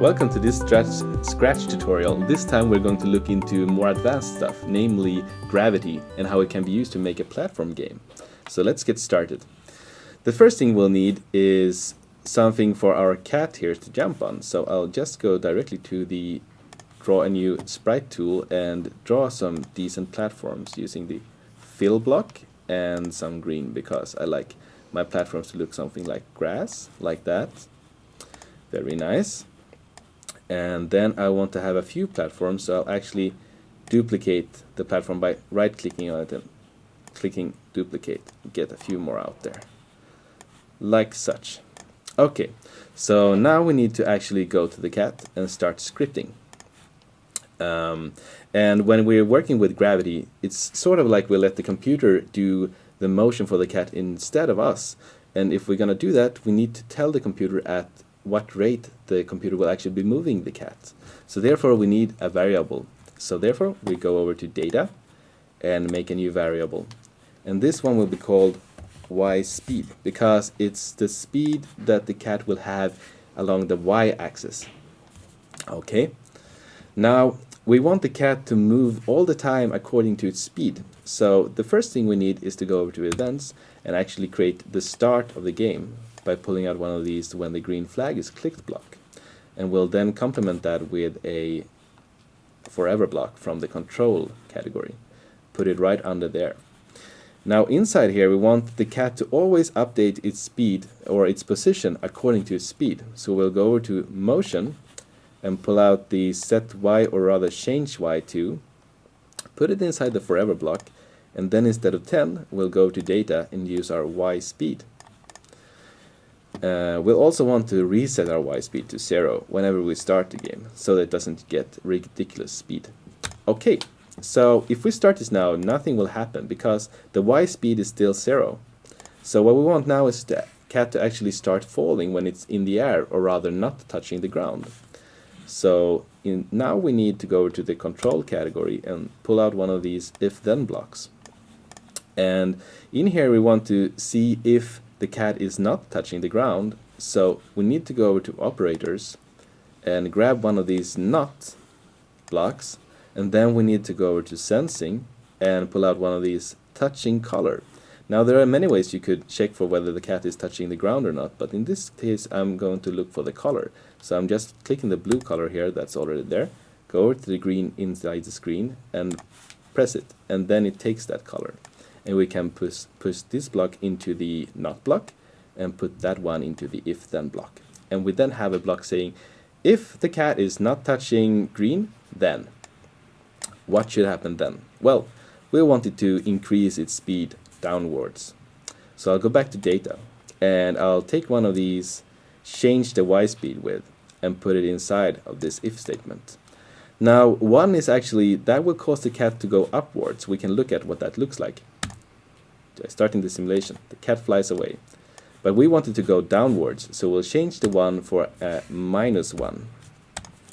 Welcome to this Scratch tutorial. This time we're going to look into more advanced stuff, namely gravity and how it can be used to make a platform game. So let's get started. The first thing we'll need is something for our cat here to jump on. So I'll just go directly to the draw a new sprite tool and draw some decent platforms using the fill block and some green because I like my platforms to look something like grass, like that. Very nice and then I want to have a few platforms so I'll actually duplicate the platform by right clicking on it and clicking duplicate get a few more out there. Like such. Okay so now we need to actually go to the cat and start scripting. Um, and when we're working with gravity it's sort of like we let the computer do the motion for the cat instead of us. And if we're gonna do that we need to tell the computer at what rate the computer will actually be moving the cat. So therefore we need a variable. So therefore we go over to data and make a new variable. And this one will be called y speed because it's the speed that the cat will have along the y-axis. Okay. Now we want the cat to move all the time according to its speed. So the first thing we need is to go over to events and actually create the start of the game by pulling out one of these when the green flag is clicked block. And we'll then complement that with a forever block from the control category. Put it right under there. Now inside here we want the cat to always update its speed or its position according to its speed. So we'll go over to motion and pull out the set y or rather change y to, put it inside the forever block and then instead of 10 we'll go to data and use our y speed. Uh, we'll also want to reset our Y speed to zero whenever we start the game, so that it doesn't get ridiculous speed. Okay, so if we start this now, nothing will happen because the Y speed is still zero. So what we want now is the cat to actually start falling when it's in the air, or rather not touching the ground. So in, now we need to go to the control category and pull out one of these if-then blocks. And in here we want to see if the cat is not touching the ground. So we need to go over to operators and grab one of these not blocks. And then we need to go over to sensing and pull out one of these touching color now there are many ways you could check for whether the cat is touching the ground or not but in this case I'm going to look for the color so I'm just clicking the blue color here that's already there go over to the green inside the screen and press it and then it takes that color and we can push, push this block into the not block and put that one into the if then block. And we then have a block saying if the cat is not touching green, then what should happen then? Well, we want it to increase its speed downwards. So I'll go back to data and I'll take one of these, change the y speed with and put it inside of this if statement. Now one is actually, that will cause the cat to go upwards. We can look at what that looks like starting the simulation. The cat flies away. But we want it to go downwards, so we'll change the one for a minus one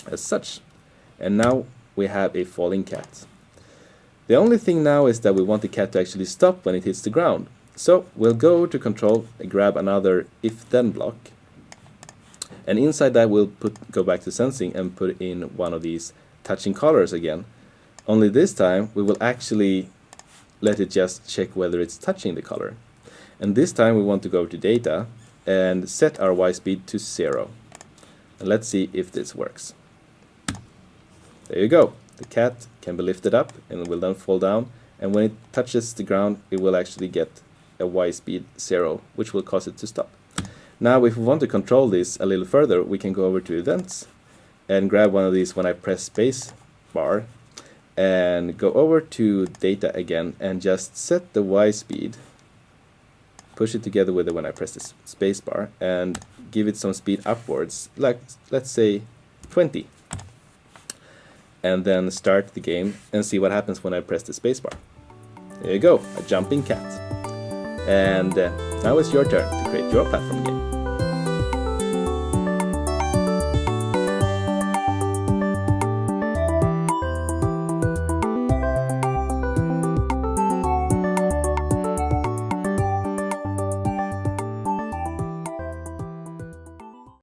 as such. And now we have a falling cat. The only thing now is that we want the cat to actually stop when it hits the ground. So we'll go to control and grab another if-then block. And inside that we'll put go back to sensing and put in one of these touching colors again. Only this time we will actually let it just check whether it's touching the color. And this time we want to go to data and set our y speed to zero. And let's see if this works. There you go. The cat can be lifted up and will then fall down. And when it touches the ground, it will actually get a y speed zero, which will cause it to stop. Now, if we want to control this a little further, we can go over to events and grab one of these when I press space bar and go over to data again and just set the Y speed push it together with it when I press the space bar and give it some speed upwards like let's say 20 and then start the game and see what happens when I press the spacebar. There you go a jumping cat. And uh, now it's your turn to create your platform game